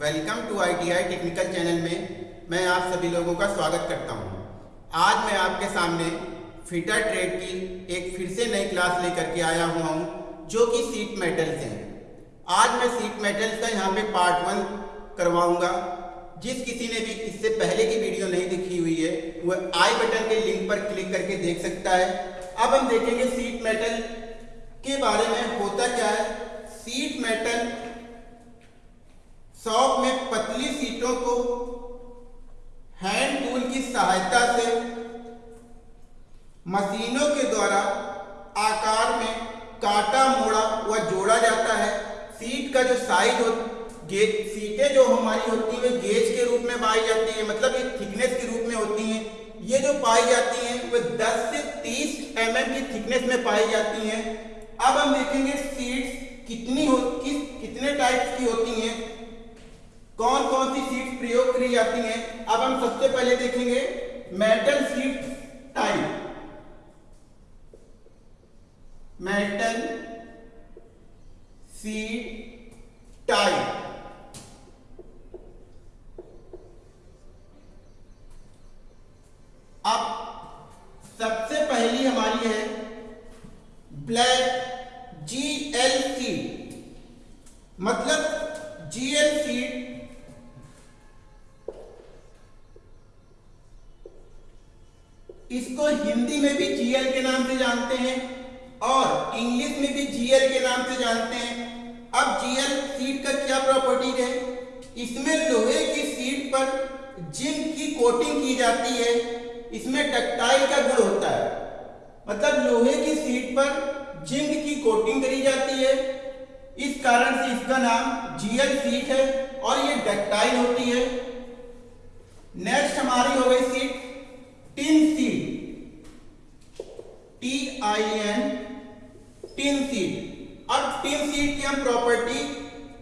Welcome to ITI technical channel में मैं आप सभी लोगों का स्वागत करता हूँ। आज मैं आपके सामने फिटर ट्रेड की एक फिर से नई क्लास लेकर के आया हुआ हूँ, जो कि सीट मेटल्स हैं। आज मैं सीट मेटल्स का यहाँ पे पार्ट वन करवाऊँगा। जिस किसी ने भी इससे पहले की वीडियो नहीं देखी हुई है वह आई बटन के लिंक पर क्लिक करके देख सकता है। अब हम देखेंगे सीट मेटल के बारे में होता क्या है। सीट मेटल शॉप में पतली सीटों को हैंड टूल की सहायता से मशीनों के द्वारा आकार में काटा, मोड़ा व जोड़ा जाता है। सीट का जो साइज़ हो गेज सीटें जो हमारी होती है गेज के रूप में पाई जाती है मतलब ये थिकनेस के रूप में होती हैं। ये जो पाई जाती हैं वह 10 से 30 एम mm की थिकनेस में पाई जाती हैं। अब हम देखेंगे सीट्स कितनी हो, किस, कितने टाइप्स की होती हैं। कौन कौन सी सीट प्रयोग करी जाती हैं? अब हम सबसे पहले देखेंगे metal sheet type metal sheet type अब सबसे पहली हमारी है ब्लैक जी एल सीट मतलब जी एल सीट इसको हिंदी में भी जीएल के नाम से जानते हैं और इंग्लिश में भी जीएल के नाम से जानते हैं। अब जीएल सीट का क्या प्रॉपर्टी है? इसमें लोहे की सीट पर जिंक की कोटिंग की जाती है। इसमें डक्टाइल का गुण होता है। मतलब लोहे की सीट पर जिंक की कोटिंग करी जाती है। इस कारण से इसका नाम जीएल सीट है और ये डक्टाइल होती है। नेक्स्ट हमारी हो गई sheet tin sheet T I N, tin sheet अब टिन सीट की हम प्रॉपर्टी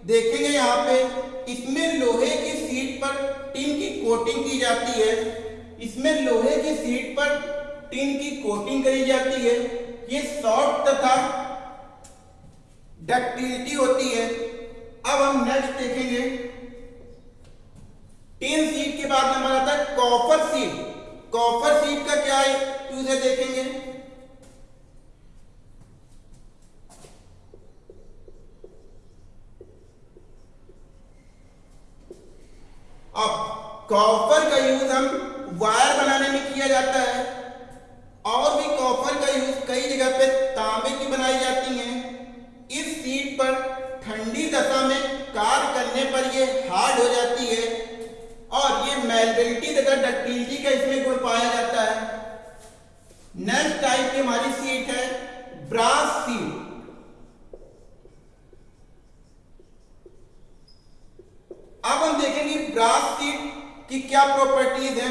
देखेंगे यहाँ पे। इसमें लोहे की सीट पर टिन की कोटिंग की जाती है। इसमें लोहे की सीट पर टिन की कोटिंग करी जाती है। ये सॉफ्ट तथा डक्टिलिटी होती है। अब हम नेक्स्ट देखेंगे। टिन सीट के बाद नंबर आता है कॉपर सीट कॉपर सीट का क्या है? देखेंगे। अब कॉपर का यूज़ हम वायर बनाने में किया जाता है। और भी कॉपर का यूज़ कई जगह पे तांबे की बनाई जाती है। इस सीट पर ठंडी दशा में कार करने पर यह हार्ड हो जाती है। मेलबिलिटी तथा डक्टिलिटी का इसमें गुण पाया जाता है। नेक्स्ट टाइप की हमारी सीट है ब्रास सीट अब हम देखेंगे ब्रास सीट की क्या प्रॉपर्टीज़ है।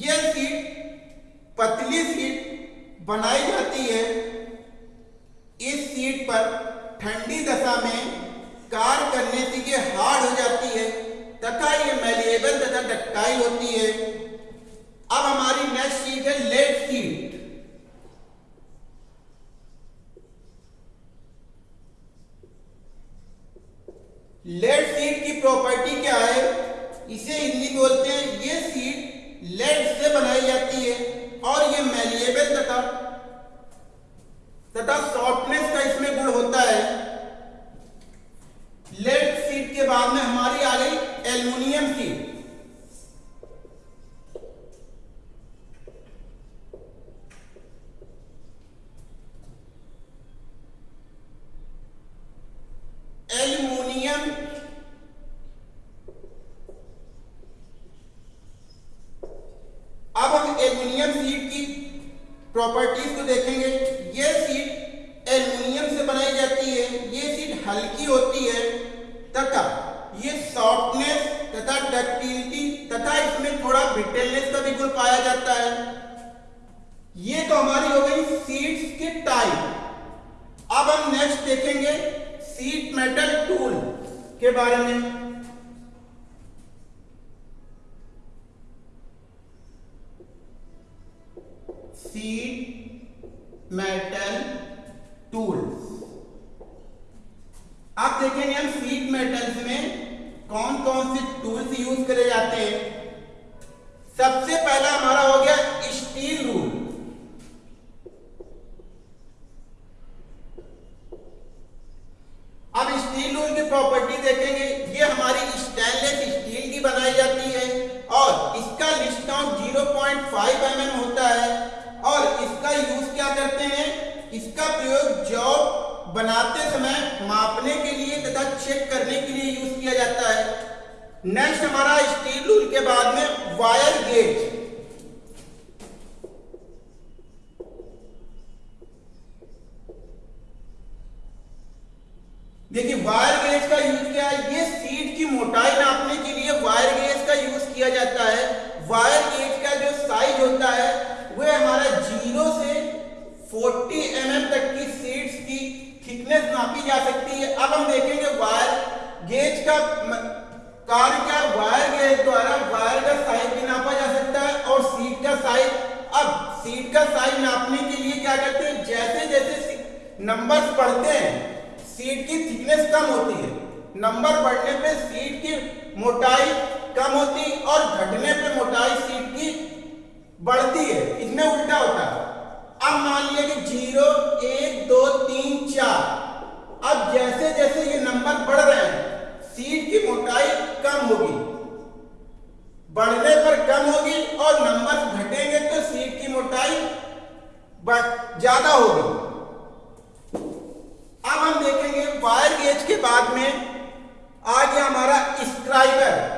यह सीट पतली सीट बनाई जाती है। इस सीट पर ठंडी दशा में कार करने से ये हार्ड हो जाती है। तथा ये मेलिएबल तथा डक्टाइल होती है। अब हमारी नेक्स्ट चीज़ है लेड सीट लेड सीट की प्रॉपर्टी क्या है? इसे हिंदी बोलते हैं, ये सीट लेड से बनाई जाती है और ये मेलिएबल तथा तथा सॉफ्टनेस का इसमें गुण होता है लेड सीट के बाद में हमारी आ गई एल्यूमिनियम सीट एल्यूमिनियम अब हम एल्यूमिनियम सीट की प्रॉपर्टीज़ को देखेंगे, ये सीट एल्यूमिनियम से बनाई जाती है, ये सीट हल्की होती है, तथा ये सॉफ्टनेस तथा डक्टिलिटी तथा इसमें थोड़ा ब्रिटेलनेस का भी गुण पाया जाता है। ये तो हमारी हो गई सीट्स के टाइप अब हम नेक्स्ट देखेंगे सीट मेटल टूल के बारे में। सीट मेटल टूल्स आप देखेंगे हम सीट मेटल्स में कौन कौन से टूल्स यूज़ करे जाते हैं। सबसे पहला हमारा हो गया स्टील रूल अब स्टील रूल की प्रॉपर्टी देखेंगे ये हमारी स्टेनलेस स्टील की बनाई जाती है और इसका लिस्ट काउंट 0.5 mm होता है और इसका यूज़ क्या करते हैं इसका जॉब बनाते समय मापने के लिए तथा चेक करने के लिए यूज़ किया जाता है। नेक्स्ट हमारा स्टील रूल के बाद में वायर गेज देखिए वायर नापी जा सकती है। अब हम देखेंगे वायर गेज का कार्य क्या वायर गेज द्वारा वायर का साइज़ भी नापा जा सकता है और सीट का साइज़। अब सीट का साइज़ नापने के लिए क्या करते हैं? जैसे जैसे नंबर्स बढ़ते हैं, सीट की थिकनेस कम होती है। नंबर बढ़ने पे सीट की मोटाई कम होती और घटने पे मोटाई सीट की बढ़ती है। इसमें उल्टा होता है। अब मान लिया कि ज़ीरो, एक, दो, तीन, चार। अब जैसे जैसे ये नंबर बढ़ रहे हैं सीट की मोटाई कम होगी। बढ़ने पर कम होगी और नंबर घटेंगे तो सीट की मोटाई ज़्यादा होगी। अब हम देखेंगे वायर गेज के बाद में आ गया हमारा स्क्राइबर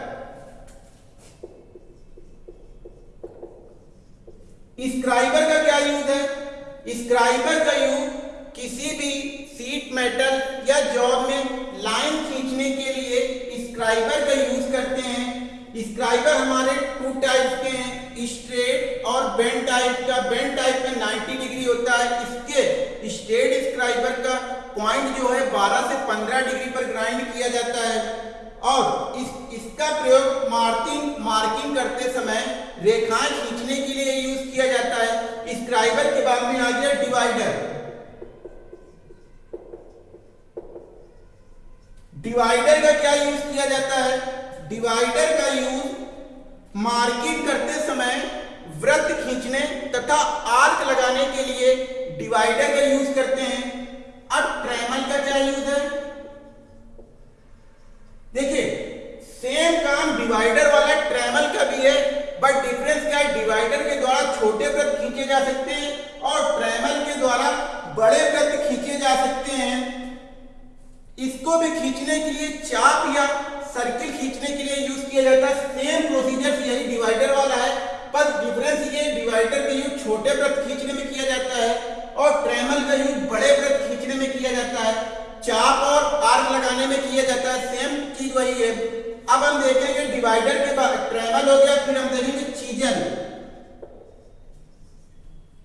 स्क्राइबर का क्या यूज़ है? स्क्राइबर का यूज़ किसी भी सीट मेटल या जॉब में लाइन खींचने के लिए स्क्राइबर का यूज़ करते हैं। स्क्राइबर हमारे टू टाइप के हैं स्ट्रेट और बेंड टाइप का। बेंड टाइप में 90 डिग्री होता है। इसके स्ट्रेट स्क्राइबर का पॉइंट जो है 12 से 15 डिग्री पर ग्राइंड किया जाता है। और इस, इसका प्रयोग मार्किंग मार्किंग करते समय रेखाएँ खींचने के लिए यूज़ किया जाता है। स्क्राइबर के बाद में आ गया डिवाइडर डिवाइडर का क्या यूज़ किया जाता है? डिवाइडर का यूज़ मार्किंग करते समय वृत्त खींचने तथा आर्क लगाने के लिए डिवाइडर का यूज़ करते हैं अब ट्रेमल का क्या यूज़ है देखिए सेम काम डिवाइडर वाला ट्रेमल का भी है बट डिफरेंस क्या है डिवाइडर के द्वारा छोटे वृत्त खींचे जा सकते हैं और ट्रेमल के द्वारा बड़े वृत्त खींचे जा सकते हैं इसको भी खींचने के लिए चाप या सर्किल खींचने के लिए यूज़ किया जाता है। सेम प्रोसीजर यही डिवाइडर वाला है। बस डिफरेंस ये डिवाइडर का यूज़ छोटे वृत्त खींचने में किया जाता है और ट्रेमल का यूज़ बड़े वृत्त खींचने में किया जाता है। चाप और आर्क लगाने में किया जाता है। सेम चीज़ वही है। अब हम देखेंगे डिवाइडर के बाद ट्रेमल हो गया, फिर हम देखेंगे चीजन।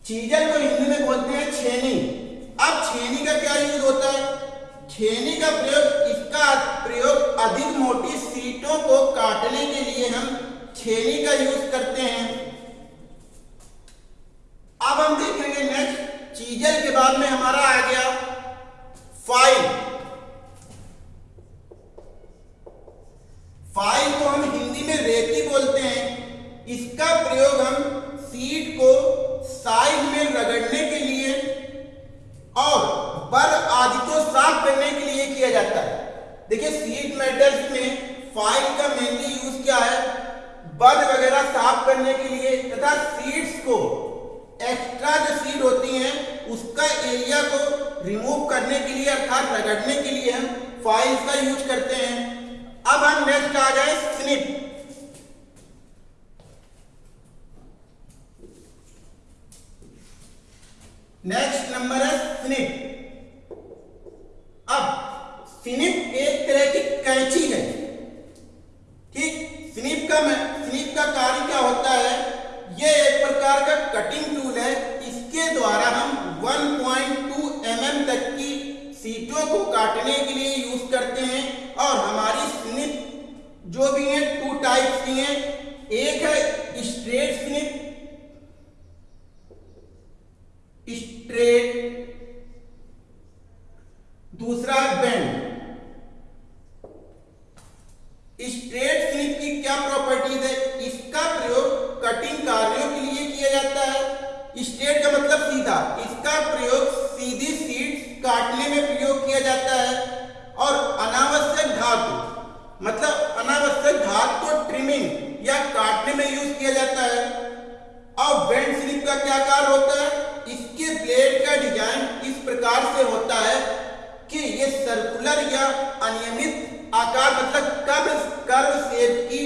चीजन को हिंदी में बोलते हैं छेनी। अब छेनी का क्या यूज़ होता है? छेनी का प्रयोग इसका प्रयोग अधिक मोटी सीटों को काटने के लिए हम छेनी का यूज़ करते हैं। अब हम देखेंगे नेक्स्ट चीजल के बाद में हमारा आ गया फ़ाइल फ़ाइल को हम हिंदी में रेती बोलते हैं। इसका प्रयोग हम सीट को साइड में रगड़ने के लिए और बर आदि को साफ़ करने के लिए किया जाता है देखिए सीट मेटल्स में फ़ाइल का मेनली यूज़ क्या है बर वगैरह साफ़ करने के लिए तथा सीट्स को एक्स्ट्रा जो सीट होती हैं, उसका एरिया को रिमूव करने के लिए अर्थात रगड़ने के लिए हम फाइल्स का यूज़ करते हैं। अब हम नेक्स्ट आ जाए स्निप नेक्स्ट नंबर है स्निप अब स्निप एक तरह की कैंची है ठीक स्निप का स्निप का कार्य क्या होता है ये एक प्रकार का कटिंग टूल है इसके द्वारा हम 1.2 mm तक की सीटों को काटने के लिए यूज़ करते हैं और हमारी स्निप जो भी है टू टाइप्स की हैं एक है स्ट्रेट स्निप स्ट्रेट दूसरा बेंड स्ट्रेट स्निप की क्या प्रॉपर्टीज़ है इसका प्रयोग कटिंग कार्यों के लिए किया जाता है स्ट्रेट का मतलब सीधा इसका प्रयोग सीधी सीट काटने में प्रयोग किया जाता है और अनावश्यक धातु मतलब अनावश्यक धातु को ट्रिमिंग या काटने में यूज़ किया जाता है और बेंड स्लिप का क्या कार्य होता है इसके ब्लेड का डिज़ाइन इस प्रकार से होता है कि ये सर्कुलर या अनियमित आकार मतलब कर्व कर्व शेप की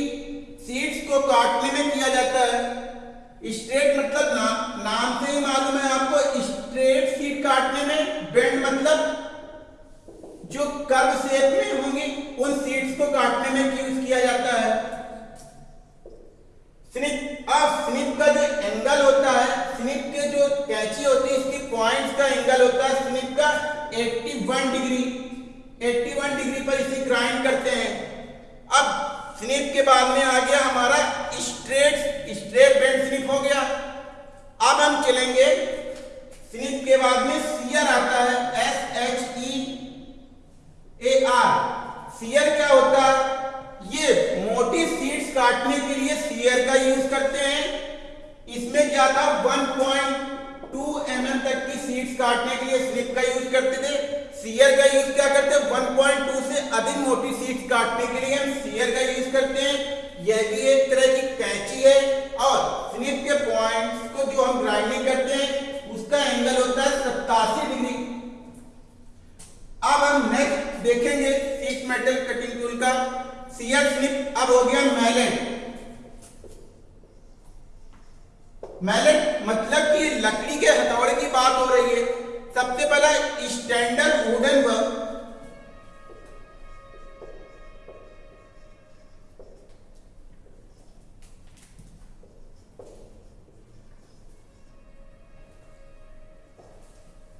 सीड्स को काटने में किया जाता है। स्ट्रेट मतलब ना, नाम से ही मालूम है आपको। स्ट्रेट सीट काटने में बेंड मतलब जो कर्व शेप में होंगी उन सीड्स को काटने में यूज़ किया जाता है। स्निप अब स्निप का जो एंगल होता है स्निप के जो कैची होती है, इसकी पॉइंट्स का एंगल होता है स्निप का 81 डिग्री 81 डिग्री पर इसे ग्राइंड करते हैं। अब स्निप के बाद में आ गया हमारा स्ट्रेट स्ट्रेट बेंड स्निप हो गया। अब हम चलेंगे। स्निप के बाद में सियर आता है S H E A R shear क्या होता है? ये मोटी सीड्स काटने के लिए सीयर का यूज़ करते हैं। इसमें क्या था? 1. टू एम mm तक की सीड्स काटने के लिए स्लिप का यूज़ करते थे। सीयर का यूज़ क्या करते हैं? 1.2 से अधिक मोटी सीड्स काटने के लिए हम सीयर का यूज़ करते हैं। यह भी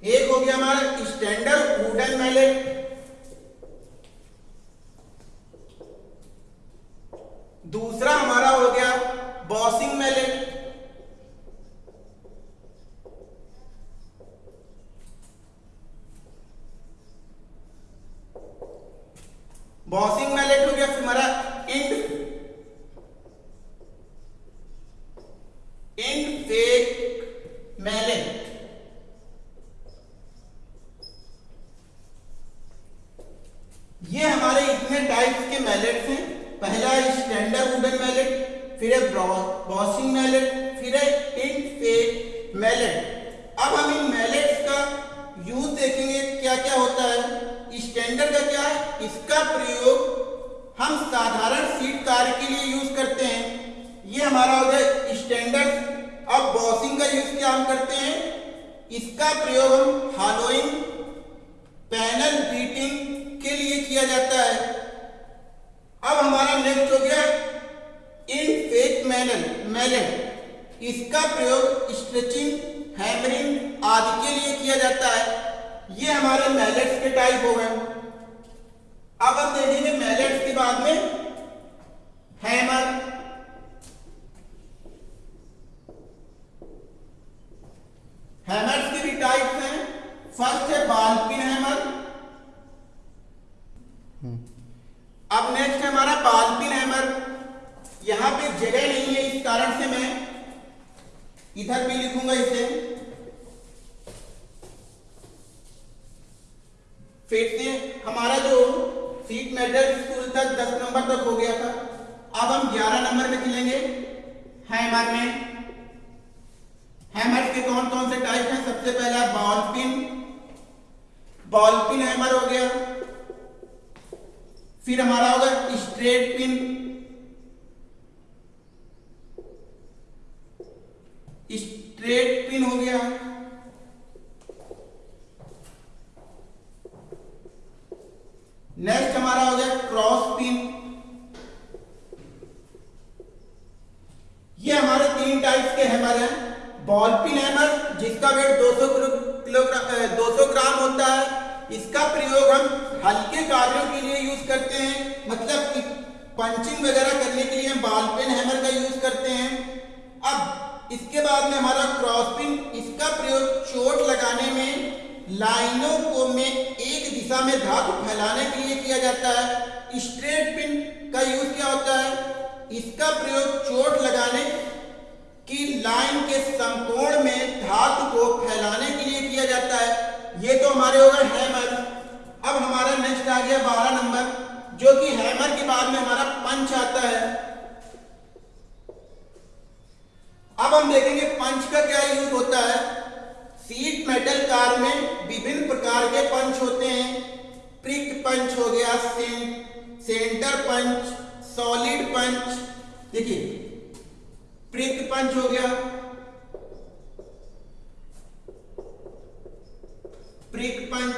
एक हो गया हमारा स्टैंडर्ड वुडन मैलेट दूसरा हमारा हो गया बॉसिंग मैलेट बॉसिंग मैलेट हो गया फिर हमारा इंड इंड फेक मैलेट ये हमारे इतने टाइप्स के मैलेट्स हैं पहला है स्टैंडर्ड वुडन मैलेट फिर है बॉसिंग मैलेट फिर है इंड फेक मैलेट अब हम इन मैलेट्स का यूज़ देखेंगे क्या क्या होता है स्टैंडर्ड का क्या है इसका प्रयोग हम साधारण सीट कार्य के लिए यूज़ करते हैं ये हमारा हो गया स्टैंडर्ड बॉसिंग का यूज़ क्या हम करते हैं? इसका प्रयोग हम हालोइंग पैनल बीटिंग के लिए किया जाता है। अब हमारा नेक्स्ट हो गया इन फेक मैनल मैलन इसका प्रयोग स्ट्रेचिंग हैमरिंग आदि के लिए किया जाता है। ये हमारे मैलेट्स के टाइप हो गए। अब हम देखेंगे मैलेट्स के बाद में हैमर हैमर्स के भी टाइप्स हैं। फ़र्स्ट है बाल पिन हैमर अब नेक्स्ट है हमारा बाल पिन हैमर। यहाँ पे जगह नहीं है इस कारण से मैं इधर भी लिखूँगा इसे। फिर से हमारा जो सीट मेटल स्कूल तक 10 नंबर तक हो गया था। अब हम 11 नंबर में चलेंगे। हैमर में। हैमर के कौन कौन से टाइप हैं? सबसे पहला ball peen ball peen hammer हो गया. फिर हमारा होगा स्ट्रेट पिन स्ट्रेट पिन हो गया. नेक्स्ट हमारा हो गया क्रॉस पिन ये हमारे तीन टाइप्स के हैमर हैं. बॉल पिन हैमर जिसका वेट 200 किलोग्राम 200 ग्राम होता है, इसका प्रयोग हम हल्के कार्यों के लिए यूज़ करते हैं। मतलब पंचिंग वगैरह करने के लिए हम बॉल पिन हैमर का यूज़ करते हैं। अब, इसके बाद में हमारा क्रॉस पिन इसका प्रयोग चोट लगाने में, लाइनों को में एक दिशा में धातु फैलाने के लिए किया जाता है। स्ट्रेट पिन का यूज़ क्या होता है? इसका प्रयोग चोट लगाने की लाइन के समकोण में धातु को फैलाने के लिए किया जाता है। ये तो हमारे होगा हैमर। अब हमारा नेक्स्ट आ गया बारह नंबर, जो कि हैमर के बाद में हमारा पंच आता है। अब हम देखेंगे पंच का क्या यूज़ होता है। सीट मेटल कार में विभिन्न प्रकार के पंच होते हैं। प्रिक पंच हो गया सेंटर पंच सॉलिड पंच देखिए प्रिक पंच हो गया। Prick punch.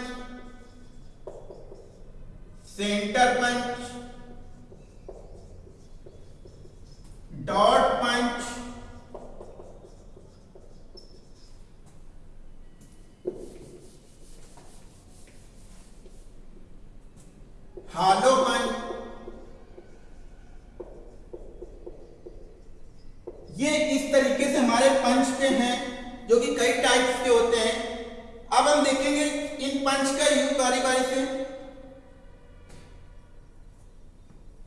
Centre punch. Dot punch hollow punch ये इस तरीके से हमारे पंच के हैं जो कि कई टाइप्स के होते हैं अब हम देखेंगे इन पंच का यूज़ बारी बारी से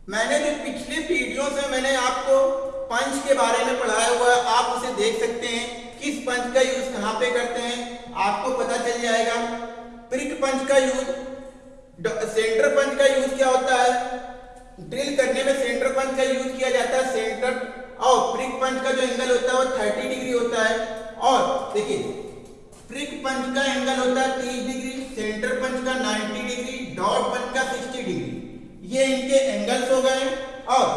मैंने जो पिछले वीडियो से मैंने आपको पंच के बारे में पढ़ाया हुआ है आप उसे देख सकते हैं किस पंच का यूज़ कहाँ पे करते हैं आपको पता चल जाएगा, प्रिक पंच का यूज़ सेंटर पंच का यूज़ क्या होता है? ड्रिल करने में सेंटर पंच का यूज़ किया जाता है, सेंटर, और प्रिक पंच का जो एंगल होता है वो 30 डिग्री होता है। और देखिए, प्रिक पंच का एंगल होता है 30 डिग्री, सेंटर पंच का 90 डिग्री, डॉट पंच का 60 डिग्री। ये इनके एंगल्स हो गए और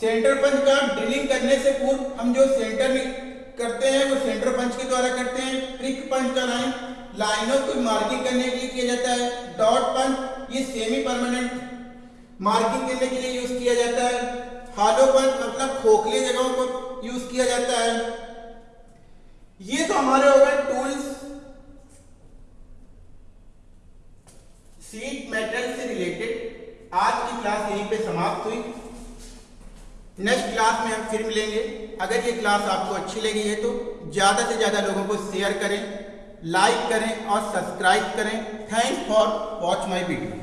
सेंटर पंच का ड्रिलिंग करने से पूर्व हम जो सेंटर में करते हैं, वो सेंटर पंच के द्वारा करते हैं प्रिक पंच का लाइन लाइनों को मार्किंग करने के लिए किया जाता है डॉट पंच ये सेमी परमानेंट मार्किंग करने के लिए यूज़ किया जाता है हालोपन मतलब खोखले जगहों को यूज़ किया जाता है। ये तो हमारे हो गए टूल्स सीट मेटल से रिलेटेड आज की क्लास यहीं पे समाप्त हुई। नेक्स्ट क्लास में हम फिर मिलेंगे। अगर ये क्लास आपको अच्छी लगी है तो ज़्यादा से ज़्यादा लोगों को शेयर करें लाइक करें और सब्सक्राइब करें। Thanks for watch my video